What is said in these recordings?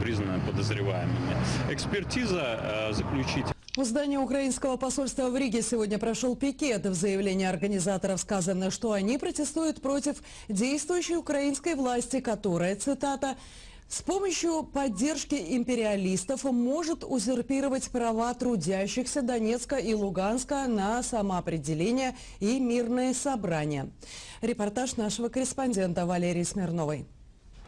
признаны подозреваемыми. Экспертиза э, заключительная. У здания украинского посольства в Риге сегодня прошел пикет. В заявлении организаторов сказано, что они протестуют против действующей украинской власти, которая, цитата, с помощью поддержки империалистов может узурпировать права трудящихся Донецка и Луганска на самоопределение и мирные собрания. Репортаж нашего корреспондента Валерии Смирновой.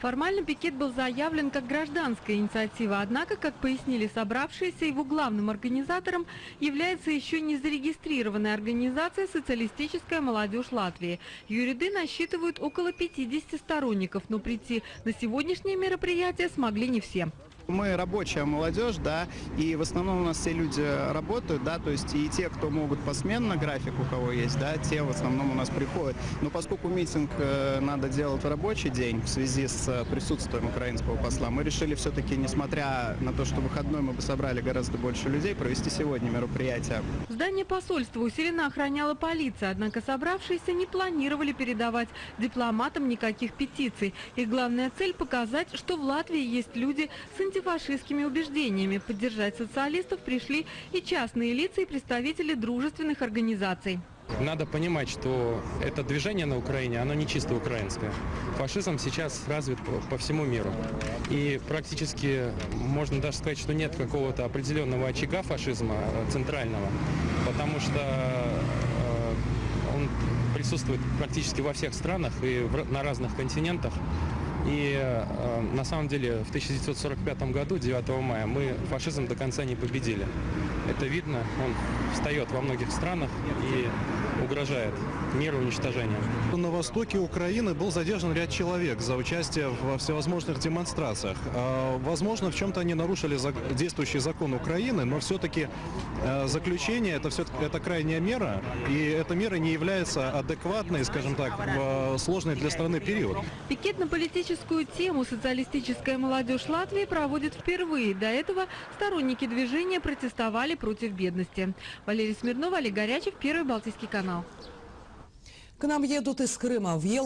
Формально пикет был заявлен как гражданская инициатива, однако, как пояснили собравшиеся, его главным организатором является еще не зарегистрированная организация «Социалистическая молодежь Латвии». Юриды насчитывают около 50 сторонников, но прийти на сегодняшнее мероприятие смогли не все. Мы рабочая молодежь, да, и в основном у нас все люди работают, да, то есть и те, кто могут посменно график, у кого есть, да, те в основном у нас приходят. Но поскольку митинг э, надо делать в рабочий день в связи с э, присутствием украинского посла, мы решили все-таки, несмотря на то, что выходной мы бы собрали гораздо больше людей, провести сегодня мероприятие. Здание посольства усиленно охраняла полиция, однако собравшиеся не планировали передавать дипломатам никаких петиций. Их главная цель – показать, что в Латвии есть люди с антифашистскими убеждениями. Поддержать социалистов пришли и частные лица, и представители дружественных организаций. Надо понимать, что это движение на Украине, оно не чисто украинское. Фашизм сейчас развит по, всему миру. И практически можно даже сказать, что нет какого-то определенного очага фашизма э, центрального, потому что э, он присутствует практически во всех странах и на разных континентах. И э, на самом деле в 1945 году, 9 мая, мы фашизм до конца не победили. Это видно, он встает во многих странах и угрожает миру уничтожением. На востоке Украины был задержан ряд человек за участие во всевозможных демонстрациях. А, Возможно, в чем-то они нарушили действующий закон Украины, но все-таки э, заключение это все это крайняя мера, и эта мера не является адекватной, скажем так, в сложный для страны период. Пикет на политическую тему «Социалистическая молодежь Латвии» проводит впервые. До этого сторонники движения протестовали против бедности. Валерий Смирнова, Олег Горячев, Первый Балтийский канал. К нам едут из Крыма. В Ел-